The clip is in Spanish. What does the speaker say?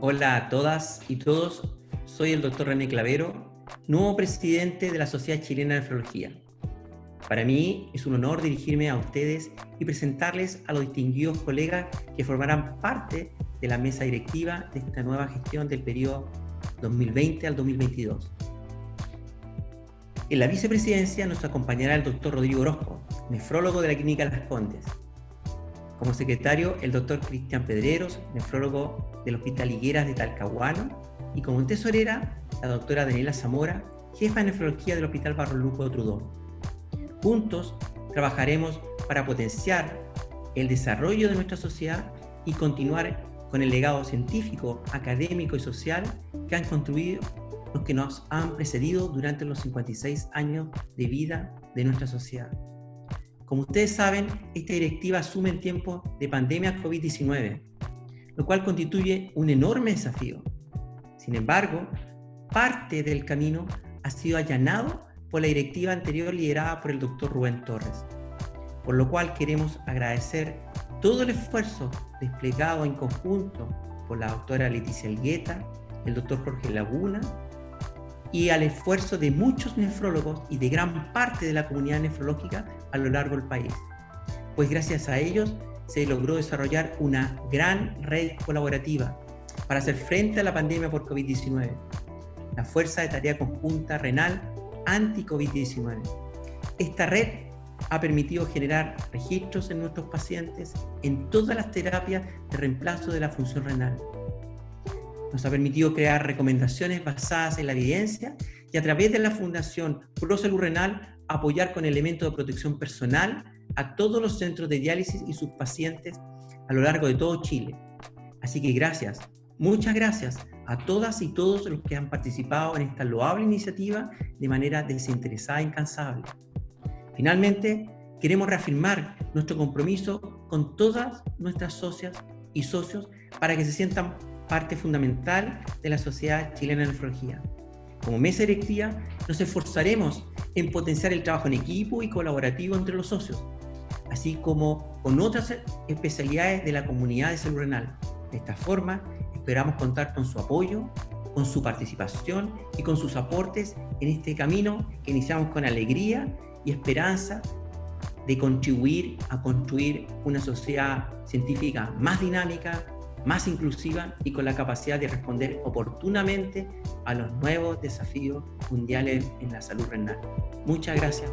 Hola a todas y todos, soy el doctor René Clavero, nuevo presidente de la Sociedad Chilena de Nefrología. Para mí es un honor dirigirme a ustedes y presentarles a los distinguidos colegas que formarán parte de la mesa directiva de esta nueva gestión del periodo 2020 al 2022. En la vicepresidencia nos acompañará el doctor Rodrigo Orozco, nefrólogo de la Clínica Las Condes. Como secretario, el doctor Cristian Pedreros, nefrólogo del Hospital Higueras de Talcahuano. Y como tesorera, la doctora Daniela Zamora, jefa de nefrología del Hospital Barro de Trudón. Juntos trabajaremos para potenciar el desarrollo de nuestra sociedad y continuar con el legado científico, académico y social que han construido los que nos han precedido durante los 56 años de vida de nuestra sociedad. Como ustedes saben, esta directiva asume en tiempos de pandemia COVID-19, lo cual constituye un enorme desafío. Sin embargo, parte del camino ha sido allanado por la directiva anterior liderada por el doctor Rubén Torres, por lo cual queremos agradecer todo el esfuerzo desplegado en conjunto por la doctora Leticia Elgueta, el doctor Jorge Laguna y al esfuerzo de muchos nefrólogos y de gran parte de la comunidad nefrológica a lo largo del país. Pues gracias a ellos se logró desarrollar una gran red colaborativa para hacer frente a la pandemia por COVID-19, la Fuerza de Tarea Conjunta Renal Anti-COVID-19. Esta red ha permitido generar registros en nuestros pacientes en todas las terapias de reemplazo de la función renal. Nos ha permitido crear recomendaciones basadas en la evidencia y a través de la Fundación ProSalud Renal apoyar con elementos de protección personal a todos los centros de diálisis y sus pacientes a lo largo de todo Chile. Así que gracias, muchas gracias a todas y todos los que han participado en esta loable iniciativa de manera desinteresada e incansable. Finalmente, queremos reafirmar nuestro compromiso con todas nuestras socias y socios para que se sientan parte fundamental de la sociedad chilena de nefrología. Como mesa directiva, nos esforzaremos en potenciar el trabajo en equipo y colaborativo entre los socios, así como con otras especialidades de la comunidad de salud renal. De esta forma, esperamos contar con su apoyo, con su participación y con sus aportes en este camino que iniciamos con alegría y esperanza de contribuir a construir una sociedad científica más dinámica, más inclusiva y con la capacidad de responder oportunamente a los nuevos desafíos mundiales en la salud renal. Muchas gracias.